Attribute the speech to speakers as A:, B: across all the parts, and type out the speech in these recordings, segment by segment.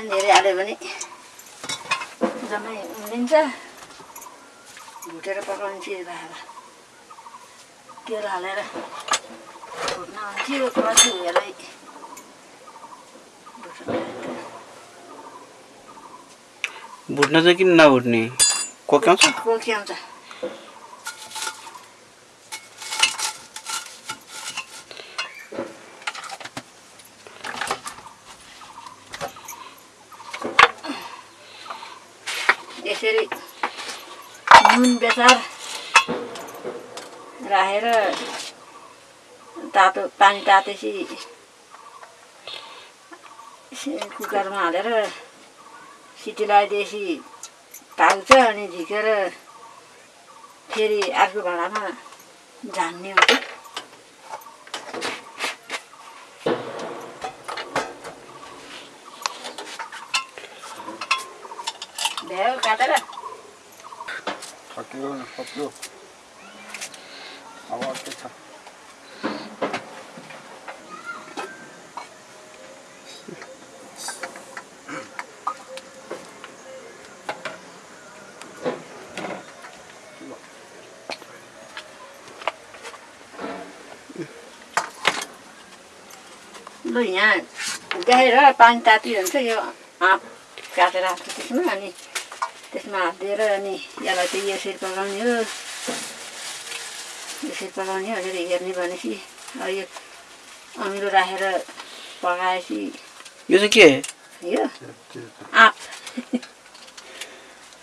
A: पानी धेरै हाल्यो भने जम्मै उम्लिन्छ। भुटेर पकाउने चिज राखेर तेल हालेर भुट्न हुन्थ्यो पछि हेरै
B: भुट्न चाहिँ किन नभुट्ने? कोक्याउँछ?
A: कोक्याउँछ यसरी नुन बेसार राखेर तातो पानी तातेपछि कुकरमा हालेर सिटी लगाइदिएपछि पाक्छ अनि झिकेर फेरि अर्को भाँडामा झान्ने हुन्छ। भ्यायो काटेर।
C: सक्यो न सक्यो अब के छ
A: यहाँ गाएर पानी तातिरहन्छ यो काटेर हाल्छ त्यसमा अनि त्यसमा हालिदिएर अनि यसलाई चाहिँ यसरी पकाउने हो यसरी पकाउने हो अलिअलि हेर्ने भनेपछि अब यो अमिलो राखेर पकाएपछि
B: यो चाहिँ के
A: यो आँप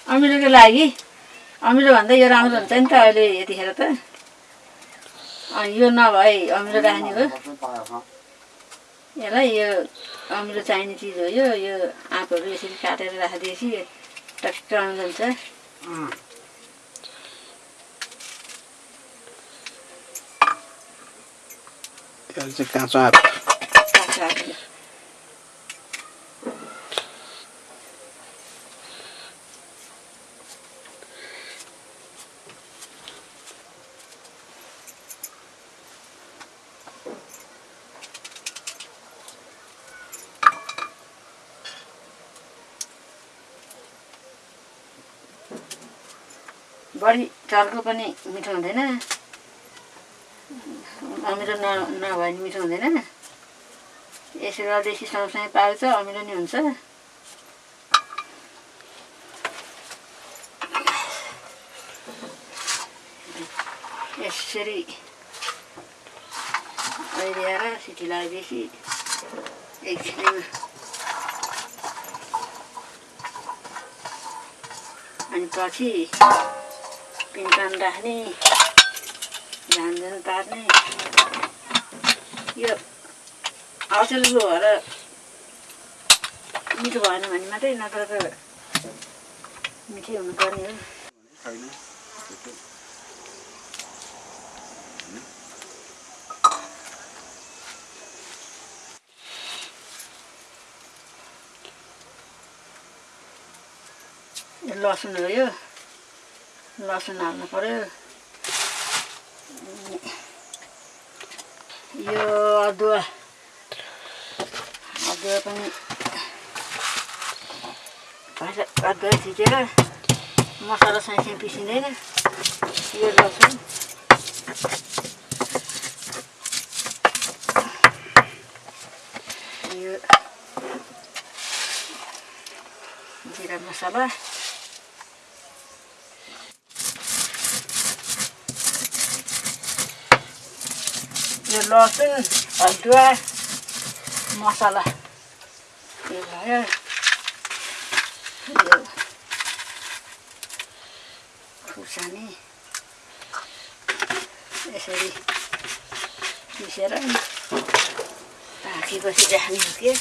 A: अमिलोको लागि अमिलो भन्दा यो राम्रो हुन्छ नि त अहिले यतिखेर त अनि यो नभए अमिलो राख्ने हो यसलाई यो अमिलो चाहिने चिज हो यो यो आँपहरू यसरी काटेर राखिदिएपछि टक्क
B: चाहिँ काँचो आँप
A: बढी चर्को पनि मिठो हुँदैन। अमिलो न नभए पनि मिठो हुँदैन यसरी देसी सँगसँगै पाल्छ अमिलो नि हुन्छ। यसरी ओइरिएर सिटी लगाएपछि एकछिनमा अनि पछि पिनपान राख्ने झानझान पार्ने यो अचेलको भएर मिठो भएन भने मात्रै नत्र त मिठै हुनुपर्ने हो। लसुन हो यो। लसुन हाल्नु पऱ्यो यो अदुवा। अदुवा पनि अदुवा थिचेर मसला साइसँग पिसिँदैन। यो लसुन यो जिरा मसला। यो लसुन अदुवा मसला यो भयो खुर्सानी यसरी पिसेर पाकेपछि राख्ने के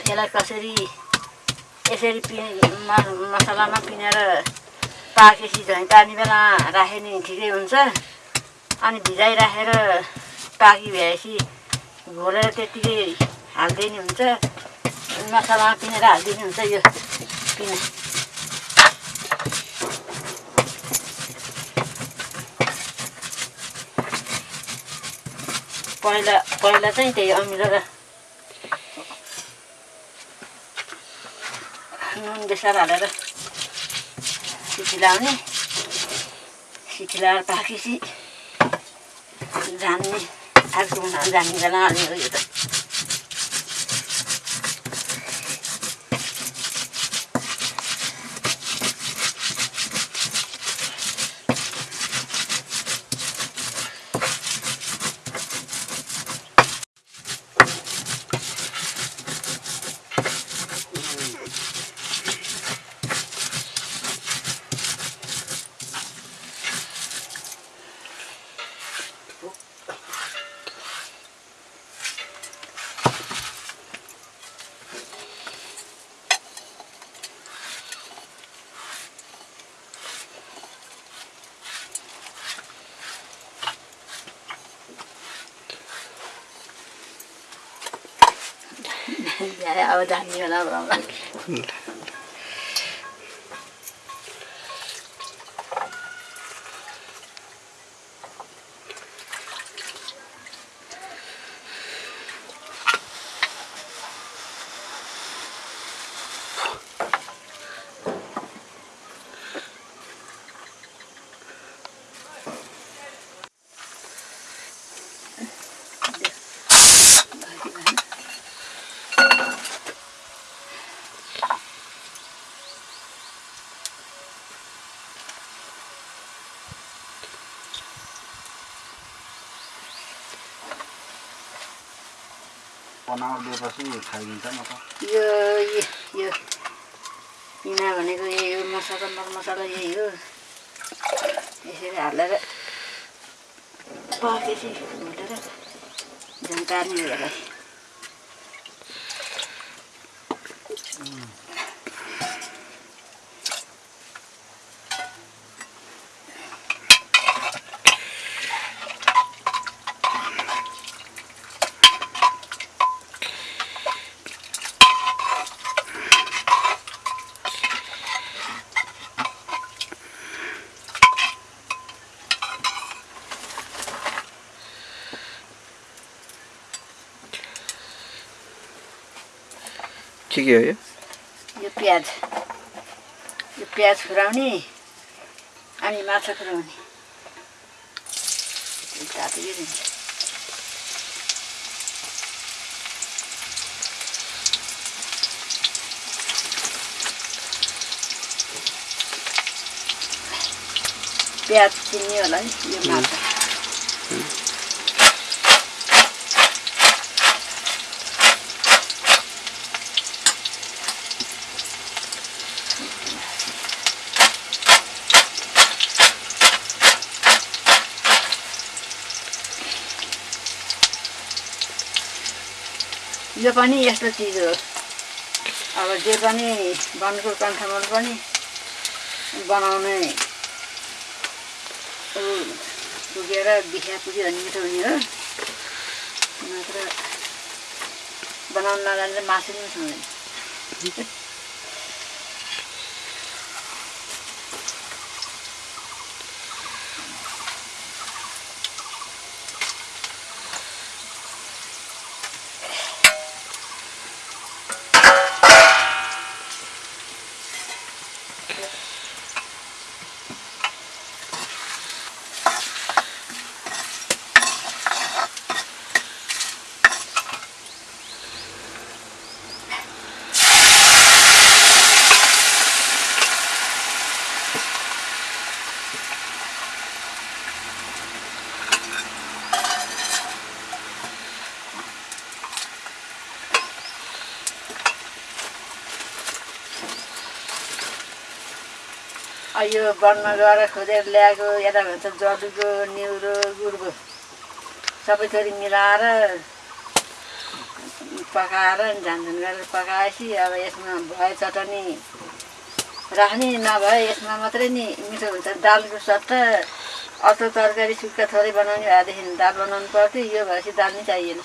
A: यसलाई कसरी यसरी पि मसलामा पिनेर पाकेपछि झन् पानी बेला राख्यो नि ठिकै हुन्छ अनि भिजाइराखेर पाकी भएपछि घोलेर त्यत्तिकै हालिदिने हुन्छ मसलामा पिनेर हालिदिने हुन्छ यो पिना पहिला पहिला चाहिँ त्यही अमिलो र नुन बेसार हालेर सिटी लाउने सिटी लाएर पाकेपछि झान्ने आगो बनाउन जान्ने बेला हाल्ने हो यो त अब जान्ने बेला बनाउँला
B: बनाइदिएपछि खाइदिन्छ म त।
A: यो यो पिना भनेको यही हो मसला मरमसला यही हो। यसरी हालेर पाकेपछि भुटेर झन्कार्ने यसलाई।
B: के के हो यो?
A: यो प्याज। यो प्याज खुराउने अनि माछा दिन्छ? प्याज चिन्ने होला है यो माछा। यो पनि यस्तो चिज हो। अब जे पनि वनको कन्ठमल पनि बनाउने पुगेर बिहा पुग्यो भने मिठो हुने हो। नत्र बनाउनु नजाने मासु पनि खाँदैन यो वनमा गएर खोजेर ल्याएको यता भन्छ जदुको निउरो गुडको सबै थोरी मिलाएर पकाएर झ्यानझ्यान गरेर पकाएपछि अब यसमा भए चटनी राख्ने नभए यसमा मात्रै नि मिठो हुन्छ। दालको सट्टा अर्को तरकारी सुक्खा थोरै बनाउने भएदेखि दाल बनाउनु पर्थ्यो। यो भएपछि दाल नै चाहिएन।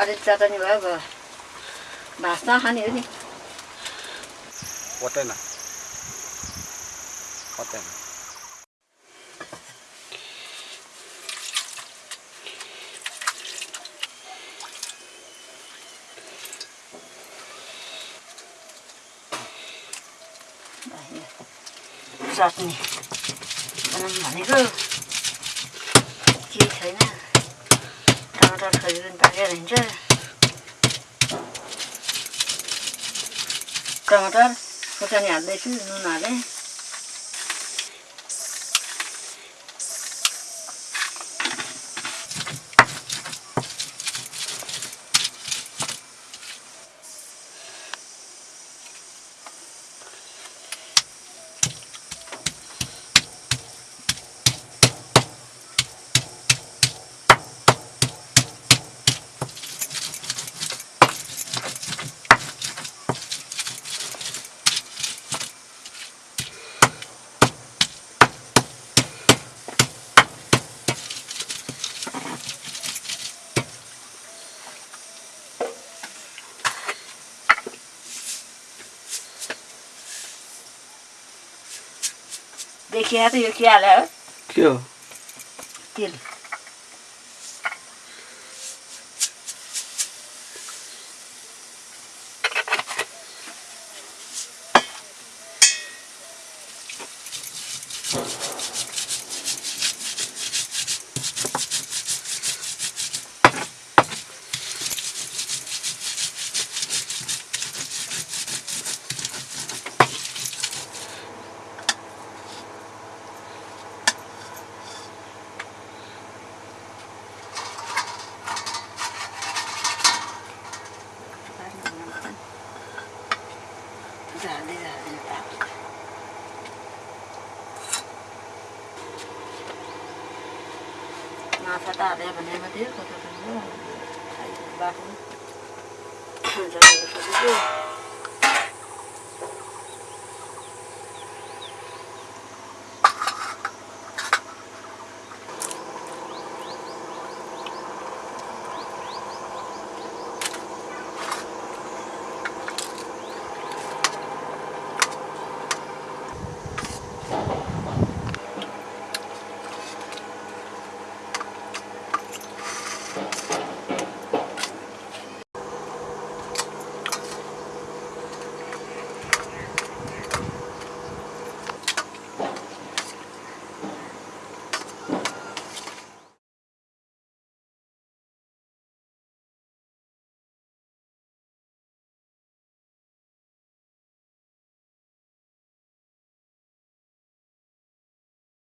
A: अलिक चटनी भयो भयो। भात खाने हो नि।
B: पत्याएन
A: चटनी बनाउनु भनेको केही छैन टमाटर छोरी पनि पाकेर हिँड्छ टमाटर खोर्सानी हाल्दैछु नुन हालेँ देखिया त यो के हाल्यो हो?
B: के हो
A: तेल barro. Já vou fazer de